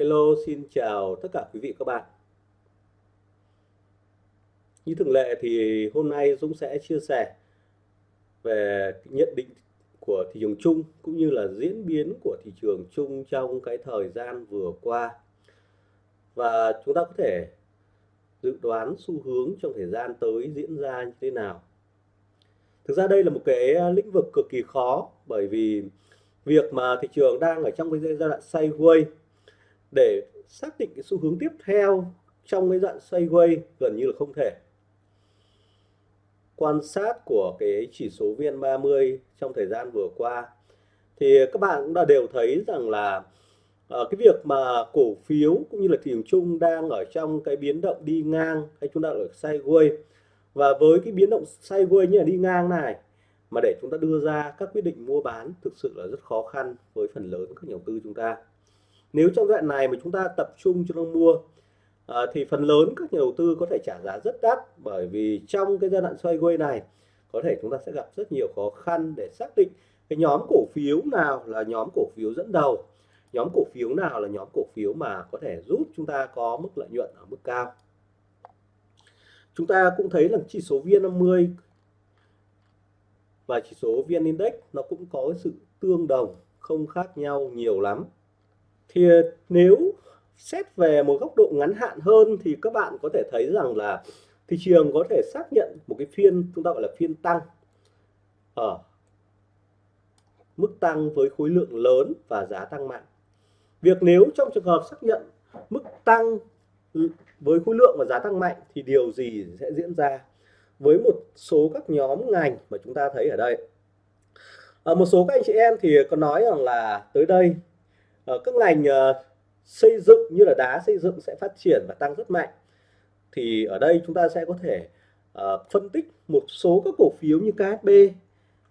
Hello, xin chào tất cả quý vị các bạn. Như thường lệ thì hôm nay Dũng sẽ chia sẻ về nhận định của thị trường chung cũng như là diễn biến của thị trường chung trong cái thời gian vừa qua. Và chúng ta có thể dự đoán xu hướng trong thời gian tới diễn ra như thế nào. Thực ra đây là một cái lĩnh vực cực kỳ khó bởi vì việc mà thị trường đang ở trong cái giai đoạn sideways để xác định cái xu hướng tiếp theo trong cái dạng sideways gần như là không thể. Quan sát của cái chỉ số VN30 trong thời gian vừa qua thì các bạn cũng đã đều thấy rằng là uh, cái việc mà cổ phiếu cũng như là thị trường chung đang ở trong cái biến động đi ngang hay chúng ta ở sideways và với cái biến động sideways như là đi ngang này mà để chúng ta đưa ra các quyết định mua bán thực sự là rất khó khăn với phần lớn các nhà đầu tư chúng ta nếu trong đoạn này mà chúng ta tập trung cho nó mua à, thì phần lớn các nhà đầu tư có thể trả giá rất đắt bởi vì trong cái giai đoạn xoay quay này có thể chúng ta sẽ gặp rất nhiều khó khăn để xác định cái nhóm cổ phiếu nào là nhóm cổ phiếu dẫn đầu nhóm cổ phiếu nào là nhóm cổ phiếu mà có thể giúp chúng ta có mức lợi nhuận ở mức cao. Chúng ta cũng thấy là chỉ số VN50 và chỉ số VN Index nó cũng có sự tương đồng không khác nhau nhiều lắm thì ờ, nếu xét về một góc độ ngắn hạn hơn thì các bạn có thể thấy rằng là thị trường có thể xác nhận một cái phiên chúng ta gọi là phiên tăng. Ở mức tăng với khối lượng lớn và giá tăng mạnh. Việc nếu trong trường hợp xác nhận mức tăng với khối lượng và giá tăng mạnh thì điều gì sẽ diễn ra? Với một số các nhóm ngành mà chúng ta thấy ở đây. Ở một số các anh chị em thì có nói rằng là tới đây Ờ, các ngành ờ, xây dựng như là đá xây dựng sẽ phát triển và tăng rất mạnh. Thì ở đây chúng ta sẽ có thể uh, phân tích một số các cổ phiếu như KHB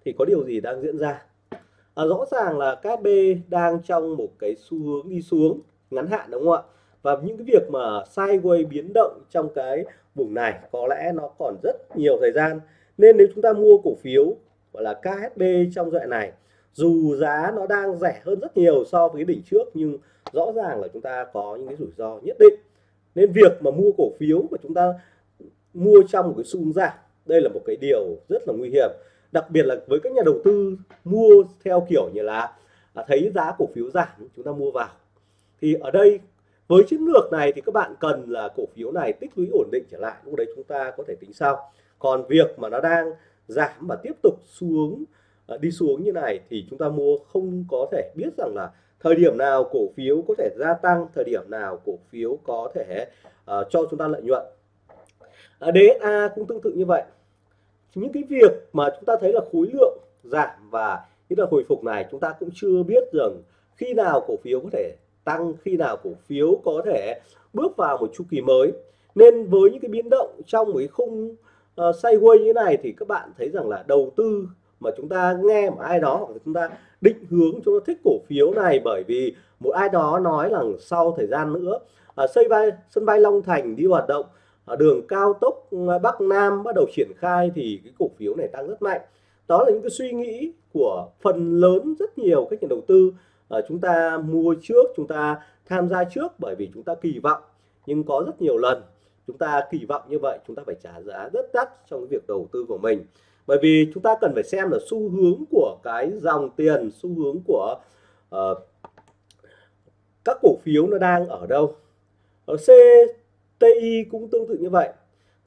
thì có điều gì đang diễn ra. À, rõ ràng là KHB đang trong một cái xu hướng đi xuống ngắn hạn đúng không ạ? Và những cái việc mà sideways biến động trong cái vùng này có lẽ nó còn rất nhiều thời gian. Nên nếu chúng ta mua cổ phiếu gọi là KHB trong đoạn này dù giá nó đang rẻ hơn rất nhiều so với đỉnh trước nhưng rõ ràng là chúng ta có những cái rủi ro nhất định. Nên việc mà mua cổ phiếu mà chúng ta mua trong một cái xu giảm đây là một cái điều rất là nguy hiểm. Đặc biệt là với các nhà đầu tư mua theo kiểu như là à, thấy giá cổ phiếu giảm chúng ta mua vào. Thì ở đây với chiến lược này thì các bạn cần là cổ phiếu này tích lũy ổn định trở lại lúc đấy chúng ta có thể tính sau. Còn việc mà nó đang giảm và tiếp tục xuống Ờ, đi xuống như này thì chúng ta mua không có thể biết rằng là thời điểm nào cổ phiếu có thể gia tăng thời điểm nào cổ phiếu có thể uh, cho chúng ta lợi nhuận. Ờ, uh, DSA cũng tương tự như vậy. Những cái việc mà chúng ta thấy là khối lượng giảm và như là hồi phục này chúng ta cũng chưa biết rằng khi nào cổ phiếu có thể tăng khi nào cổ phiếu có thể bước vào một chu kỳ mới. Nên với những cái biến động trong một cái khung uh, sideways như thế này thì các bạn thấy rằng là đầu tư mà chúng ta nghe một ai đó hoặc là chúng ta định hướng chúng ta thích cổ phiếu này bởi vì một ai đó nói rằng sau thời gian nữa à, xây bay sân bay Long Thành đi hoạt động ở đường cao tốc à, Bắc Nam bắt đầu triển khai thì cái cổ phiếu này tăng rất mạnh. Đó là những cái suy nghĩ của phần lớn rất nhiều các nhà đầu tư à, chúng ta mua trước chúng ta tham gia trước bởi vì chúng ta kỳ vọng. Nhưng có rất nhiều lần chúng ta kỳ vọng như vậy chúng ta phải trả giá rất đắt trong cái việc đầu tư của mình bởi vì chúng ta cần phải xem là xu hướng của cái dòng tiền xu hướng của uh, các cổ phiếu nó đang ở đâu. Ờ, ở CTI cũng tương tự như vậy.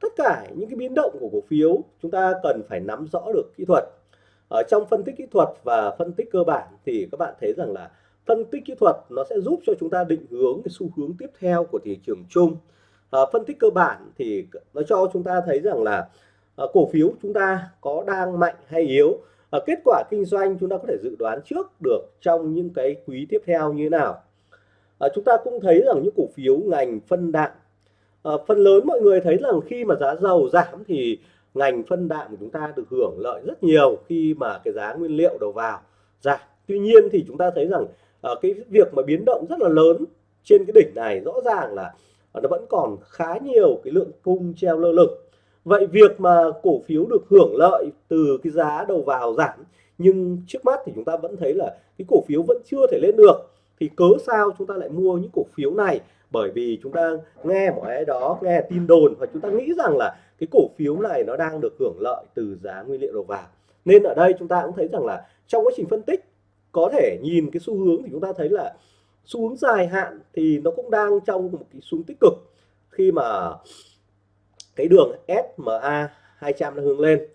Tất cả những cái biến động của cổ phiếu chúng ta cần phải nắm rõ được kỹ thuật. Ở trong phân tích kỹ thuật và phân tích cơ bản thì các bạn thấy rằng là phân tích kỹ thuật nó sẽ giúp cho chúng ta định hướng cái xu hướng tiếp theo của thị trường chung. À, phân tích cơ bản thì nó cho chúng ta thấy rằng là Ờ, cổ phiếu chúng ta có đang mạnh hay yếu? À, kết quả kinh doanh chúng ta có thể dự đoán trước được trong những cái quý tiếp theo như thế nào? À, chúng ta cũng thấy rằng những cổ phiếu ngành phân đạm à, phần lớn mọi người thấy rằng khi mà giá dầu giảm thì ngành phân đạm của chúng ta được hưởng lợi rất nhiều khi mà cái giá nguyên liệu đầu vào giảm. Tuy nhiên thì chúng ta thấy rằng à, cái việc mà biến động rất là lớn trên cái đỉnh này rõ ràng là nó vẫn còn khá nhiều cái lượng cung treo lơ lửng. Vậy việc mà cổ phiếu được hưởng lợi từ cái giá đầu vào giảm, nhưng trước mắt thì chúng ta vẫn thấy là cái cổ phiếu vẫn chưa thể lên được, thì cớ sao chúng ta lại mua những cổ phiếu này? Bởi vì chúng ta nghe một ai đó, nghe tin đồn và chúng ta nghĩ rằng là cái cổ phiếu này nó đang được hưởng lợi từ giá nguyên liệu đầu vào. Nên ở đây chúng ta cũng thấy rằng là trong quá trình phân tích, có thể nhìn cái xu hướng thì chúng ta thấy là xu hướng dài hạn thì nó cũng đang trong một cái xuống tích cực. Khi mà cái đường SMA 200 nó hướng lên.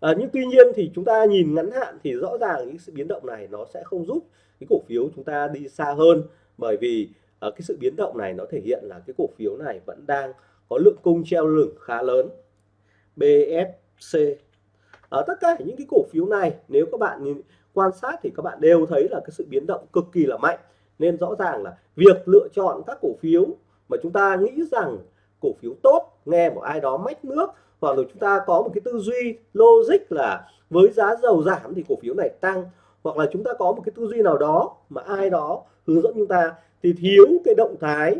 À, nhưng tuy nhiên thì chúng ta nhìn ngắn hạn thì rõ ràng những sự biến động này nó sẽ không giúp cái cổ phiếu chúng ta đi xa hơn bởi vì à, cái sự biến động này nó thể hiện là cái cổ phiếu này vẫn đang có lượng cung treo lửng khá lớn. BSC ở à, tất cả những cái cổ phiếu này nếu các bạn nhìn quan sát thì các bạn đều thấy là cái sự biến động cực kỳ là mạnh. Nên rõ ràng là việc lựa chọn các cổ phiếu mà chúng ta nghĩ rằng cổ phiếu tốt nghe một ai đó mách nước hoặc là chúng ta có một cái tư duy logic là với giá dầu giảm thì cổ phiếu này tăng hoặc là chúng ta có một cái tư duy nào đó mà ai đó hướng dẫn chúng ta thì thiếu cái động thái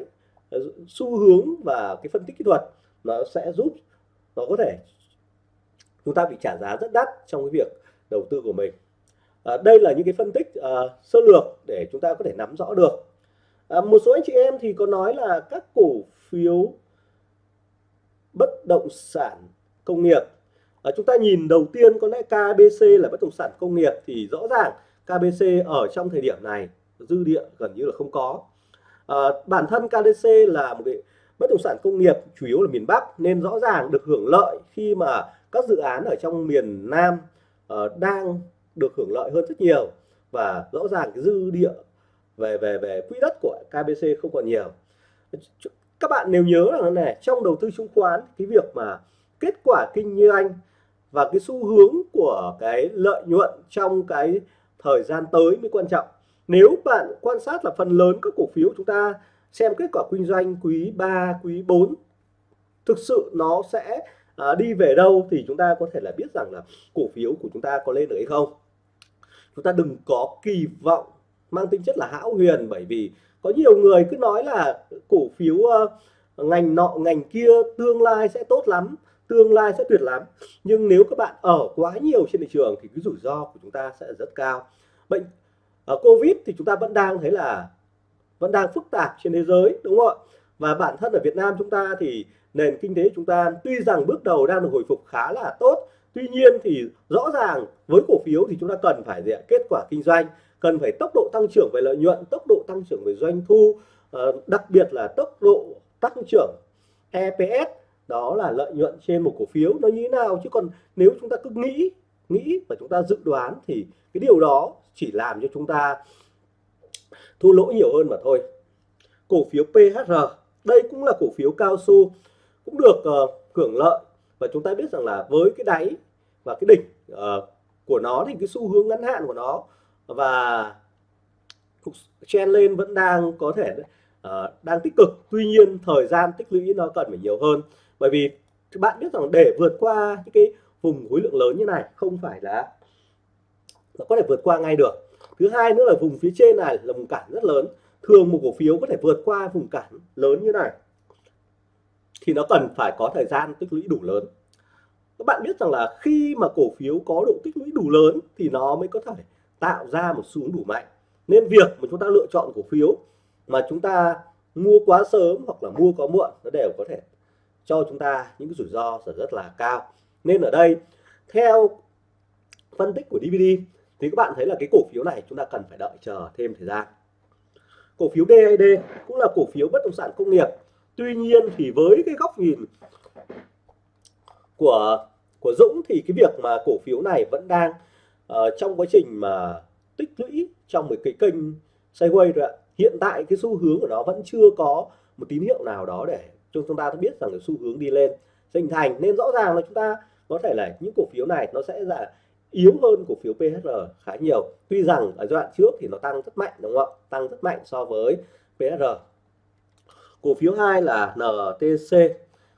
ờ, xu hướng và cái phân tích kỹ thuật nó sẽ giúp nó có thể chúng ta bị trả giá rất đắt trong cái việc đầu tư của mình. À, đây là những cái phân tích uh, sơ lược để chúng ta có thể nắm rõ được. À, một số anh chị em thì có nói là các cổ phiếu bất động sản công nghiệp. À, chúng ta nhìn đầu tiên có lẽ KBC là bất động sản công nghiệp thì rõ ràng KBC ở trong thời điểm này dư địa gần như là không có. À, bản thân KDC là một cái bất động sản công nghiệp chủ yếu là miền Bắc nên rõ ràng được hưởng lợi khi mà các dự án ở trong miền Nam uh, đang được hưởng lợi hơn rất nhiều và rõ ràng cái dư địa về về về quỹ đất của KBC không còn nhiều. Ờ, các bạn nếu nhớ là này trong đầu tư chứng khoán cái việc mà kết quả kinh doanh và cái xu hướng của cái lợi nhuận trong cái thời gian tới mới quan trọng. Nếu bạn quan sát là phần lớn các cổ phiếu chúng ta xem kết quả kinh doanh quý 3 quý 4 thực sự nó sẽ à, đi về đâu thì chúng ta có thể là biết rằng là cổ phiếu của chúng ta có lên được hay không. Chúng ta đừng có kỳ vọng mang tính chất là hão huyền bởi vì có nhiều người cứ nói là cổ phiếu uh, ngành nọ ngành kia tương lai sẽ tốt lắm tương lai sẽ tuyệt lắm. Nhưng nếu các bạn ở quá nhiều trên thị trường thì cái rủi ro của chúng ta sẽ rất cao. Bệnh ở uh, covid thì chúng ta vẫn đang thấy là vẫn đang phức tạp trên thế giới đúng không ạ? Và bản thân ở Việt Nam chúng ta thì nền kinh tế chúng ta tuy rằng bước đầu đang được hồi phục khá là tốt tuy nhiên thì rõ ràng với cổ phiếu thì chúng ta cần phải gì kết quả kinh doanh cần phải tốc độ tăng trưởng về lợi nhuận tốc độ tăng trưởng về doanh thu ờ, đặc biệt là tốc độ tăng trưởng EPS đó là lợi nhuận trên một cổ phiếu. Nó như thế nào? Chứ còn nếu chúng ta cứ nghĩ nghĩ và chúng ta dự đoán thì cái điều đó chỉ làm cho chúng ta thua lỗ nhiều hơn mà thôi. Cổ phiếu PHR đây cũng là cổ phiếu cao su cũng được uh, hưởng lợi. Và chúng ta biết rằng là với cái đáy và cái đỉnh uh, của nó thì cái xu hướng ngắn hạn của nó và chen lên vẫn đang có thể uh, đang tích cực. Tuy nhiên thời gian tích lũy nó cần phải nhiều hơn. Bởi vì các bạn biết rằng để vượt qua những cái vùng khối lượng lớn như này không phải là nó có thể vượt qua ngay được. Thứ hai nữa là vùng phía trên này là vùng cản rất lớn. Thường một cổ phiếu có thể vượt qua vùng cản lớn như này thì nó cần phải có thời gian tích lũy đủ lớn. Các bạn biết rằng là khi mà cổ phiếu có độ tích lũy đủ lớn thì nó mới có thể tạo ra một xu hướng đủ mạnh. Nên việc mà chúng ta lựa chọn cổ phiếu mà chúng ta mua quá sớm hoặc là mua quá muộn, nó đều có thể cho chúng ta những cái rủi ro rất là cao. Nên ở đây, theo phân tích của DVD thì các bạn thấy là cái cổ phiếu này chúng ta cần phải đợi chờ thêm thời gian. Cổ phiếu DAD cũng là cổ phiếu bất động sản công nghiệp. Tuy nhiên thì với cái góc nhìn của của Dũng thì cái việc mà cổ phiếu này vẫn đang uh, trong quá trình mà tích lũy trong một cái kênh sideways rồi ạ hiện tại cái xu hướng của nó vẫn chưa có một tín hiệu nào đó để cho chúng ta biết rằng cái xu hướng đi lên. Hình thành nên rõ ràng là chúng ta có thể là những cổ phiếu này nó sẽ là yếu hơn cổ phiếu PHR khá nhiều. Tuy rằng ở giai đoạn trước thì nó tăng rất mạnh đúng không ạ? Tăng rất mạnh so với PHR cổ phiếu hai là NTC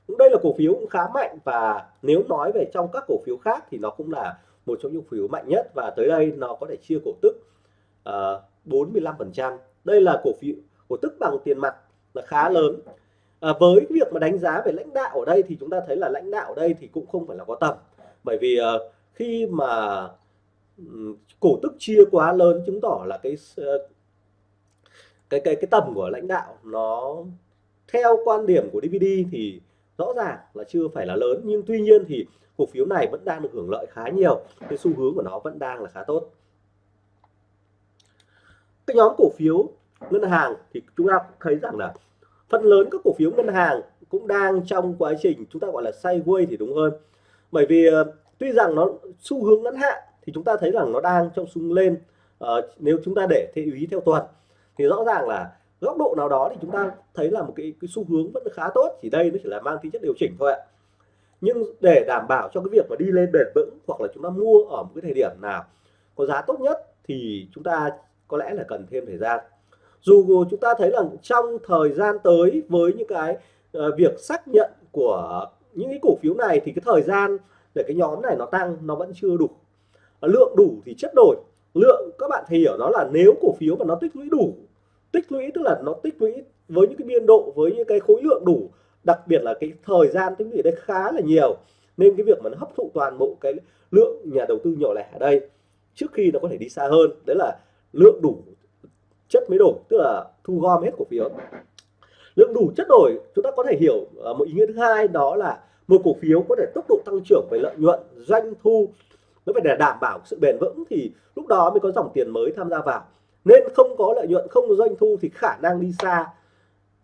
cũng đây là cổ phiếu cũng khá mạnh và nếu nói về trong các cổ phiếu khác thì nó cũng là một trong những cổ phiếu mạnh nhất và tới đây nó có thể chia cổ tức ờ, uh, 45% đây là cổ phiếu cổ tức bằng tiền mặt là khá lớn. À, với việc mà đánh giá về lãnh đạo ở đây thì chúng ta thấy là lãnh đạo ở đây thì cũng không phải là có tầm. Bởi vì uh, khi mà um, cổ tức chia quá lớn chứng tỏ là cái uh, cái cái cái tầm của lãnh đạo nó theo quan điểm của DVD thì rõ ràng là chưa phải là lớn nhưng tuy nhiên thì cổ phiếu này vẫn đang được hưởng lợi khá nhiều. Cái xu hướng của nó vẫn đang là khá tốt. Cái nhóm cổ phiếu ngân hàng thì chúng ta thấy rằng là phần lớn các cổ phiếu ngân hàng cũng đang trong quá trình chúng ta gọi là sideways thì đúng hơn. Bởi vì ờ, tuy rằng nó xu hướng ngắn hạn thì chúng ta thấy rằng nó đang trong xung lên uh, nếu chúng ta để theo ý theo tuần thì rõ ràng là góc độ nào đó thì chúng ta thấy là một cái, cái xu hướng vẫn khá tốt chỉ đây nó chỉ là mang tính chất điều chỉnh thôi ạ. Nhưng để đảm bảo cho cái việc mà đi lên bền vững hoặc là chúng ta mua ở một cái thời điểm nào có giá tốt nhất thì chúng ta có lẽ là cần thêm thời gian. Dù chúng ta thấy là trong thời gian tới với những cái uh, việc xác nhận của những cái cổ phiếu này thì cái thời gian để cái nhóm này nó tăng nó vẫn chưa đủ. Lượng đủ thì chất đổi. Lượng các bạn thì hiểu nó là nếu cổ phiếu mà nó tích lũy đủ tích lũy, tức là nó tích lũy với những cái biên độ, với những cái khối lượng đủ, đặc biệt là cái thời gian tích lũy đây khá là nhiều. Nên cái việc mà nó hấp thụ toàn bộ cái lượng nhà đầu tư nhỏ lẻ ở đây, trước khi nó có thể đi xa hơn, đấy là lượng đủ chất mới đổi, tức là thu gom hết cổ phiếu. Lượng đủ chất đổi, chúng ta có thể hiểu à, một ý nghĩa thứ hai đó là một cổ phiếu có thể tốc độ tăng trưởng về lợi nhuận, doanh thu, nó phải để đảm bảo sự bền vững thì lúc đó mới có dòng tiền mới tham gia vào nên không có lợi nhuận không có doanh thu thì khả năng đi xa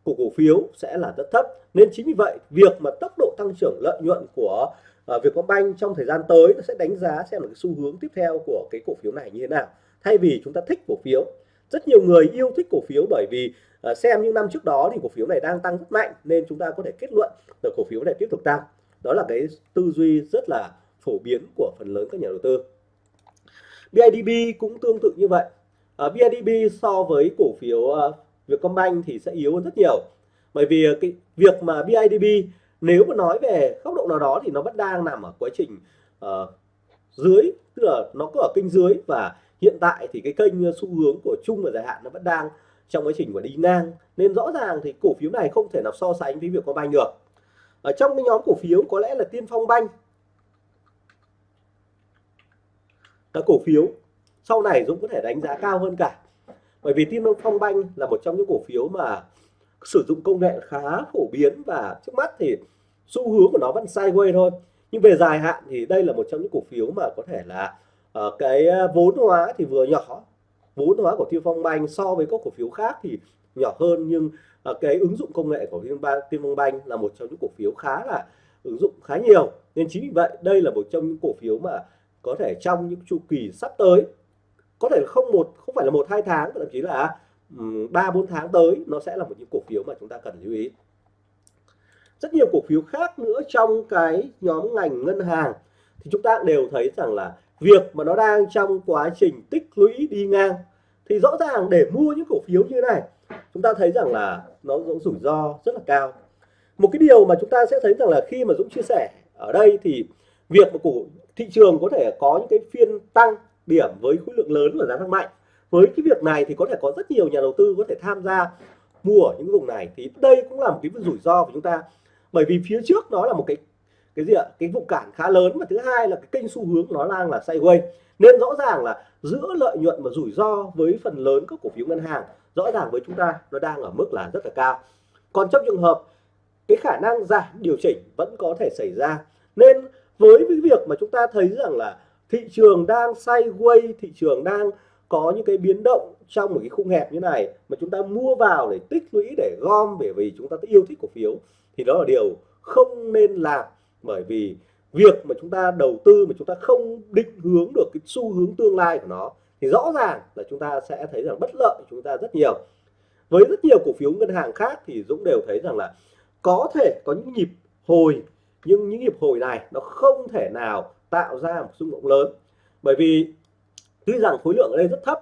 của cổ phiếu sẽ là rất thấp. Nên chính vì vậy việc mà tốc độ tăng trưởng lợi nhuận của uh, Vietcombank trong thời gian tới nó sẽ đánh giá xem là cái xu hướng tiếp theo của cái cổ phiếu này như thế nào. Thay vì chúng ta thích cổ phiếu rất nhiều người yêu thích cổ phiếu bởi vì uh, xem những năm trước đó thì cổ phiếu này đang tăng rất mạnh nên chúng ta có thể kết luận là cổ phiếu này tiếp tục tăng. Đó là cái tư duy rất là phổ biến của phần lớn các nhà đầu tư. BIDB cũng tương tự như vậy. Ờ, uh, BIDB so với cổ phiếu uh, Vietcombank thì sẽ yếu hơn rất nhiều. Bởi vì ờ, cái việc mà BIDB nếu mà nói về góc độ nào đó thì nó vẫn đang nằm ở quá trình uh, dưới tức là nó có ở kênh dưới và hiện tại thì cái kênh xu hướng của chung và dài hạn nó vẫn đang trong quá trình của đi ngang. Nên rõ ràng thì cổ phiếu này không thể nào so sánh với việc có banh được. Ở trong cái nhóm cổ phiếu có lẽ là tiên phong banh là cổ phiếu sau này Dũng có thể đánh giá cao hơn cả. Bởi vì tiên phong banh là một trong những cổ phiếu mà sử dụng công nghệ khá phổ biến và trước mắt thì xu hướng của nó vẫn sideways thôi. Nhưng về dài hạn thì đây là một trong những cổ phiếu mà có thể là uh, cái ờ, vốn hóa thì vừa nhỏ. Vốn hóa của Tiên Phong Banh so với các cổ phiếu khác thì nhỏ hơn nhưng uh, cái ứng dụng công nghệ của Tiên Phong Banh là một trong những cổ phiếu khá là ứng dụng khá nhiều. Nên chính vì vậy đây là một trong những cổ phiếu mà có thể trong những chu kỳ sắp tới có thể không một, không phải là một, hai tháng, thậm chí là ừ, ba, bốn tháng tới, nó sẽ là một những cổ phiếu mà chúng ta cần lưu ý. Rất nhiều cổ phiếu khác nữa trong cái nhóm ngành ngân hàng thì chúng ta đều thấy rằng là việc mà nó đang trong quá trình tích lũy đi ngang thì rõ ràng để mua những cổ phiếu như thế này, chúng ta thấy rằng là nó cũng rủi ro rất là cao. Một cái điều mà chúng ta sẽ thấy rằng là khi mà Dũng chia sẻ ở đây thì việc mà cổ, thị trường có thể có những cái phiên tăng điểm với khối lượng lớn và giá tăng mạnh. Với cái việc này thì có thể có rất nhiều nhà đầu tư có thể tham gia mua ở những vùng này. Thì đây cũng là một cái rủi ro của chúng ta. Bởi vì phía trước nó là một cái cái gì ạ? Cái vụ cản khá lớn và thứ hai là cái kênh xu hướng nó đang là sideways. Nên rõ ràng là giữa lợi nhuận và rủi ro với phần lớn các cổ phiếu ngân hàng, rõ ràng với chúng ta nó đang ở mức là rất là cao. Còn trong trường hợp cái khả năng giảm điều chỉnh vẫn có thể xảy ra. Nên với cái việc mà chúng ta thấy rằng là thị trường đang sideways, thị trường đang có những cái biến động trong một cái khung hẹp như này mà chúng ta mua vào để tích lũy, để gom bởi vì chúng ta yêu thích cổ phiếu. Thì đó là điều không nên làm bởi vì việc mà chúng ta đầu tư mà chúng ta không định hướng được cái xu hướng tương lai của nó thì rõ ràng là chúng ta sẽ thấy rằng bất lợi chúng ta rất nhiều. Với rất nhiều cổ phiếu ngân hàng khác thì Dũng đều thấy rằng là có thể có những nhịp hồi, nhưng những nhịp hồi này nó không thể nào tạo ra một xung động lớn. Bởi vì tuy rằng khối lượng ở đây rất thấp,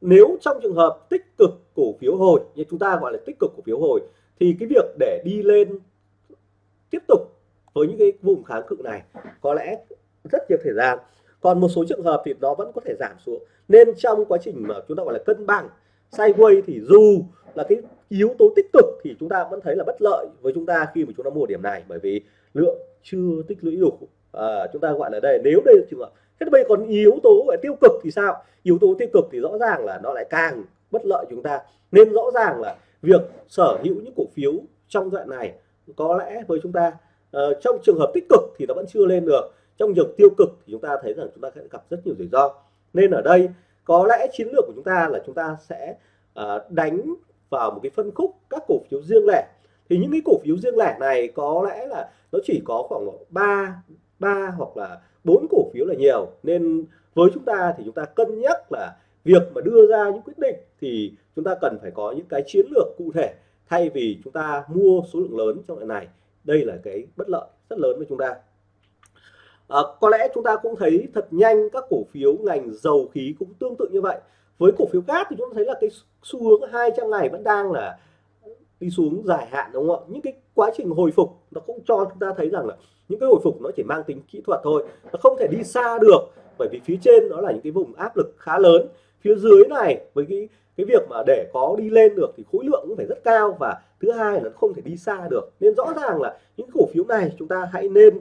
nếu trong trường hợp tích cực cổ phiếu hồi, như chúng ta gọi là tích cực cổ phiếu hồi, thì cái việc để đi lên tiếp tục với những cái vùng kháng cự này có lẽ rất nhiều thời gian. Còn một số trường hợp thì nó vẫn có thể giảm xuống. Nên trong quá trình mà chúng ta gọi là cân bằng, sideways thì dù là cái yếu tố tích cực thì chúng ta vẫn thấy là bất lợi với chúng ta khi mà chúng ta mua điểm này. Bởi vì lượng chưa tích lũy đủ à, chúng ta gọi là đây nếu đây là trường hợp thế bây còn yếu tố về tiêu cực thì sao? Yếu tố tiêu cực thì rõ ràng là nó lại càng bất lợi chúng ta. Nên rõ ràng là việc sở hữu những cổ phiếu trong đoạn này có lẽ với chúng ta uh, trong trường hợp tích cực thì nó vẫn chưa lên được. Trong trường tiêu cực thì chúng ta thấy rằng chúng ta sẽ gặp rất nhiều rủi ro. Nên ở đây có lẽ chiến lược của chúng ta là chúng ta sẽ uh, đánh vào một cái phân khúc các cổ phiếu riêng lẻ. Thì những cái cổ phiếu riêng lẻ này có lẽ là nó chỉ có khoảng 3 ba hoặc là bốn cổ phiếu là nhiều. Nên với chúng ta thì chúng ta cân nhắc là việc mà đưa ra những quyết định thì chúng ta cần phải có những cái chiến lược cụ thể thay vì chúng ta mua số lượng lớn trong lần này. Đây là cái bất lợi rất lớn với chúng ta. À, có lẽ chúng ta cũng thấy thật nhanh các cổ phiếu ngành dầu khí cũng tương tự như vậy. Với cổ phiếu cát thì chúng ta thấy là cái xu hướng 200 ngày vẫn đang là đi xuống dài hạn, đúng không ạ? Những cái quá trình hồi phục nó cũng cho chúng ta thấy rằng là những cái hồi phục nó chỉ mang tính kỹ thuật thôi, nó không thể đi xa được. Bởi vì phía trên nó là những cái vùng áp lực khá lớn. Phía dưới này, với cái cái việc mà để có đi lên được thì khối lượng cũng phải rất cao và thứ hai là nó không thể đi xa được. Nên rõ ràng là những cổ phiếu này chúng ta hãy nên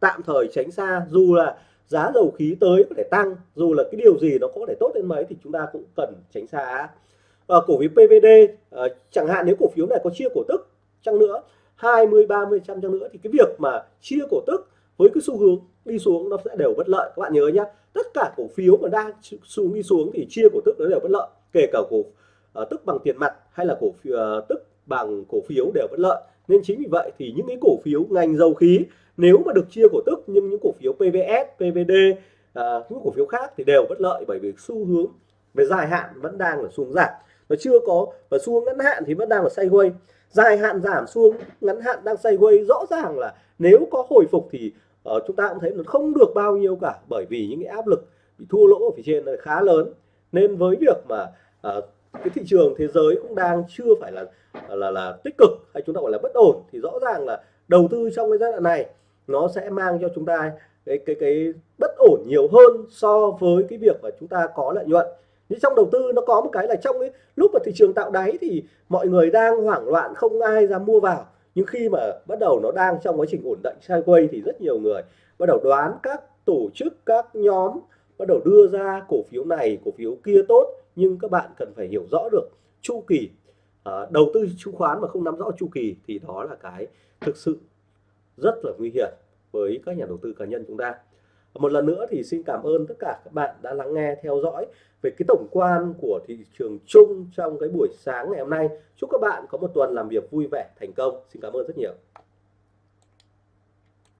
tạm thời tránh xa. Dù là giá dầu khí tới có thể tăng, dù là cái điều gì nó có thể tốt đến mấy thì chúng ta cũng cần tránh xa à, cổ phiếu PVD à, ờ, chẳng hạn nếu cổ phiếu này có chia cổ tức chăng nữa 20 30 trăm chăng nữa thì cái việc mà chia cổ tức với cái xu hướng đi xuống nó sẽ đều bất lợi. Các bạn nhớ nhá tất cả cổ phiếu mà đang xuống đi xuống thì chia cổ tức nó đều bất lợi kể cả cổ uh, tức bằng tiền mặt hay là cổ phiếu uh, tức bằng cổ phiếu đều bất lợi. Nên chính vì vậy thì những cái cổ phiếu ngành dầu khí nếu mà được chia cổ tức nhưng những cổ phiếu PVS, PVD, uh, những cổ phiếu khác thì đều bất lợi bởi vì xu hướng về dài hạn vẫn đang là xuống giảm nó chưa có và xu hướng ngắn hạn thì vẫn đang là sideways. Dài hạn giảm xuống ngắn hạn đang sideways rõ ràng là nếu có hồi phục thì uh, chúng ta cũng thấy nó không được bao nhiêu cả bởi vì những cái áp lực bị thua lỗ ở phía trên là khá lớn. Nên với việc mà uh, cái thị trường thế giới cũng đang chưa phải là là là tích cực hay chúng ta gọi là bất ổn thì rõ ràng là đầu tư trong cái giai đoạn này nó sẽ mang cho chúng ta cái cái cái bất ổn nhiều hơn so với cái việc mà chúng ta có lợi nhuận nhưng trong đầu tư nó có một cái là trong cái lúc mà thị trường tạo đáy thì mọi người đang hoảng loạn không ai dám mua vào. Nhưng khi mà bắt đầu nó đang trong quá trình ổn định sideways thì rất nhiều người bắt đầu đoán các tổ chức các nhóm bắt đầu đưa ra cổ phiếu này cổ phiếu kia tốt. Nhưng các bạn cần phải hiểu rõ được chu kỳ à, đầu tư chứng khoán mà không nắm rõ chu kỳ thì đó là cái thực sự rất là nguy hiểm với các nhà đầu tư cá nhân chúng ta một lần nữa thì xin cảm ơn tất cả các bạn đã lắng nghe, theo dõi về cái tổng quan của thị trường chung trong cái buổi sáng ngày hôm nay. Chúc các bạn có một tuần làm việc vui vẻ, thành công. Xin cảm ơn rất nhiều.